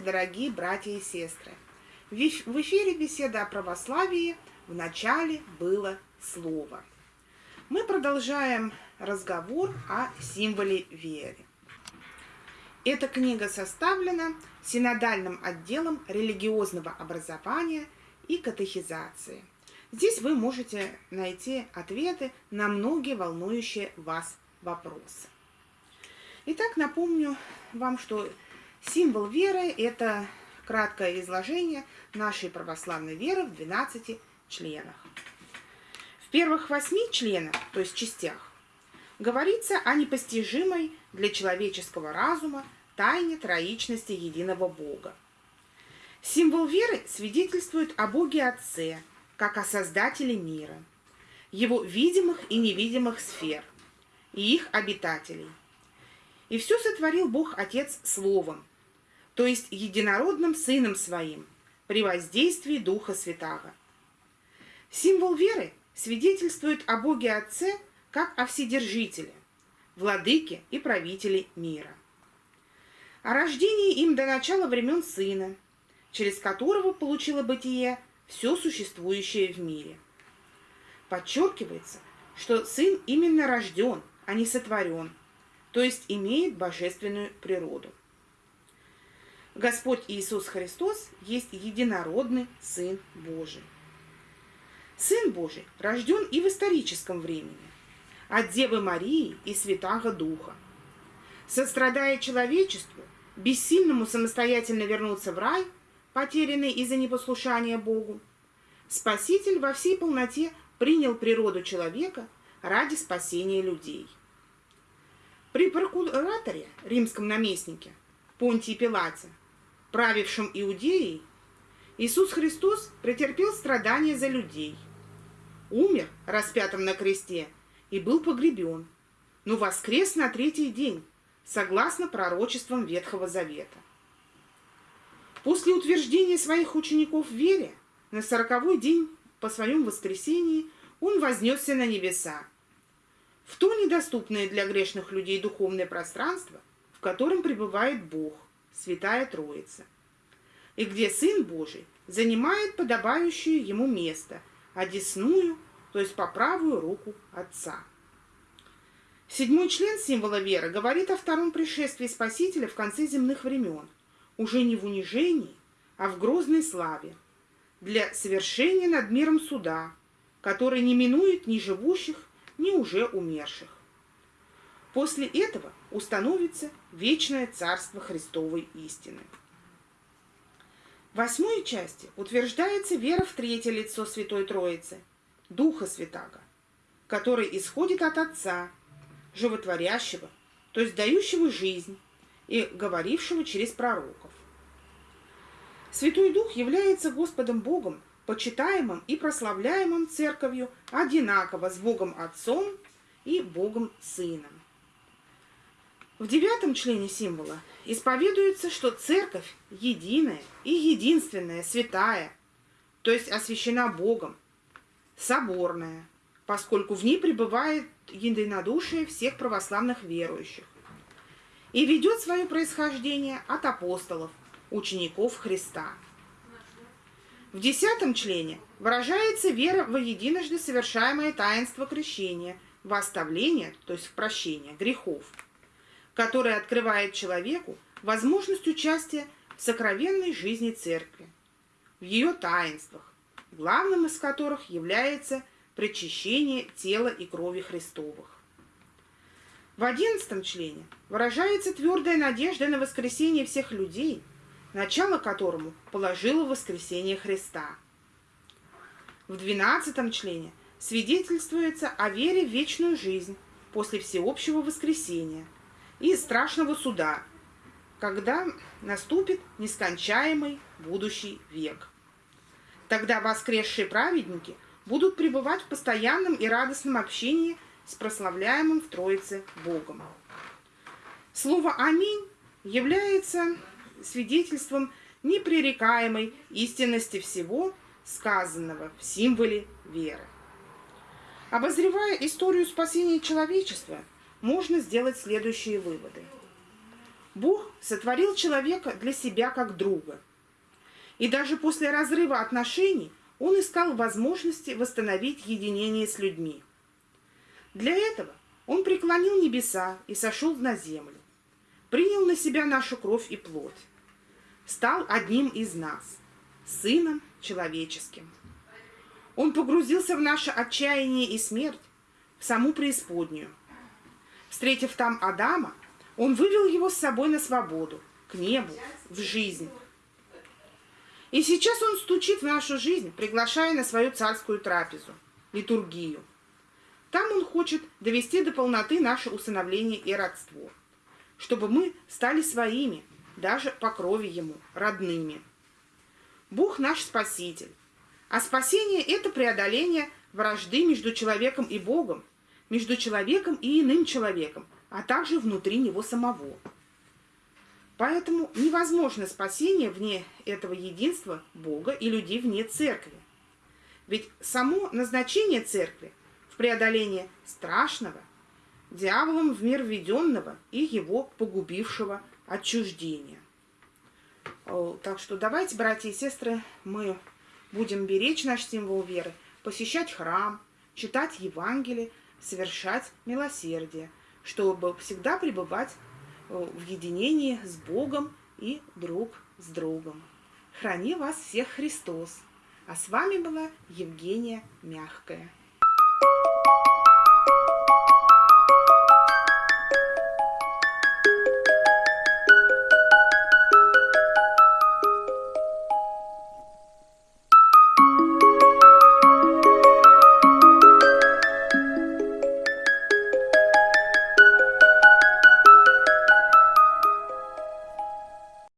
Здравствуйте, дорогие братья и сестры! В эфире беседа о православии в начале было слово. Мы продолжаем разговор о символе веры. Эта книга составлена синодальным отделом религиозного образования и катехизации. Здесь вы можете найти ответы на многие волнующие вас вопросы. Итак, напомню вам, что символ веры – это краткое изложение нашей православной веры в 12 членах. В первых восьми членах, то есть частях, говорится о непостижимой для человеческого разума тайне троичности единого Бога. Символ веры свидетельствует о Боге Отце, как о Создателе мира, его видимых и невидимых сфер и их обитателей. И все сотворил Бог Отец Словом, то есть единородным Сыном Своим, при воздействии Духа Святаго. Символ веры свидетельствует о Боге Отце как о Вседержителе, Владыке и Правителе мира. О рождении им до начала времен Сына, через которого получило бытие все существующее в мире. Подчеркивается, что Сын именно рожден, а не сотворен, то есть имеет божественную природу. Господь Иисус Христос есть единородный Сын Божий. Сын Божий рожден и в историческом времени, от Девы Марии и Святаго Духа. Сострадая человечеству, бессильному самостоятельно вернуться в рай, потерянный из-за непослушания Богу, Спаситель во всей полноте принял природу человека ради спасения людей. При прокураторе, римском наместнике, Понтии Пилате, правившем Иудеей, Иисус Христос претерпел страдания за людей, умер распятым на кресте и был погребен, но воскрес на третий день, согласно пророчествам Ветхого Завета. После утверждения своих учеников в вере, на сороковой день по своем воскресении он вознесся на небеса, в то недоступное для грешных людей духовное пространство, в котором пребывает Бог, Святая Троица, и где Сын Божий занимает подобающее ему место, одесную, то есть по правую руку Отца. Седьмой член символа веры говорит о втором пришествии Спасителя в конце земных времен, уже не в унижении, а в грозной славе, для совершения над миром суда, который не минует ни живущих, ни уже умерших. После этого установится вечное царство Христовой истины. В восьмой части утверждается вера в третье лицо Святой Троицы, Духа Святаго, который исходит от Отца, животворящего, то есть дающего жизнь и говорившего через пророков. Святой Дух является Господом Богом, почитаемым и прославляемым Церковью одинаково с Богом Отцом и Богом Сыном. В девятом члене символа исповедуется, что Церковь единая и единственная, святая, то есть освящена Богом, соборная, поскольку в ней пребывает единодушие всех православных верующих и ведет свое происхождение от апостолов, учеников Христа. В десятом члене выражается вера во единожды совершаемое таинство крещения, в оставление, то есть в прощение грехов, которое открывает человеку возможность участия в сокровенной жизни Церкви, в ее таинствах, главным из которых является причащение тела и крови Христовых. В одиннадцатом члене выражается твердая надежда на воскресение всех людей, начало которому положило воскресение Христа. В двенадцатом члене свидетельствуется о вере в вечную жизнь после всеобщего воскресения и страшного суда, когда наступит нескончаемый будущий век. Тогда воскресшие праведники – будут пребывать в постоянном и радостном общении с прославляемым в Троице Богом. Слово «Аминь» является свидетельством непререкаемой истинности всего, сказанного в символе веры. Обозревая историю спасения человечества, можно сделать следующие выводы. Бог сотворил человека для себя как друга. И даже после разрыва отношений он искал возможности восстановить единение с людьми. Для этого он преклонил небеса и сошел на землю, принял на себя нашу кровь и плоть, стал одним из нас, сыном человеческим. Он погрузился в наше отчаяние и смерть, в саму преисподнюю. Встретив там Адама, он вывел его с собой на свободу, к небу, в жизнь. И сейчас он стучит в нашу жизнь, приглашая на свою царскую трапезу, литургию. Там он хочет довести до полноты наше усыновление и родство, чтобы мы стали своими, даже по крови ему, родными. Бог наш Спаситель. А спасение – это преодоление вражды между человеком и Богом, между человеком и иным человеком, а также внутри него самого. Поэтому невозможно спасение вне этого единства Бога и людей вне церкви. Ведь само назначение церкви в преодолении страшного, дьяволом в мир введенного и его погубившего отчуждения. Так что давайте, братья и сестры, мы будем беречь наш символ веры, посещать храм, читать Евангелие, совершать милосердие, чтобы всегда пребывать Э, в единении с Богом и друг с другом. Храни вас всех Христос! А с вами была Евгения Мягкая.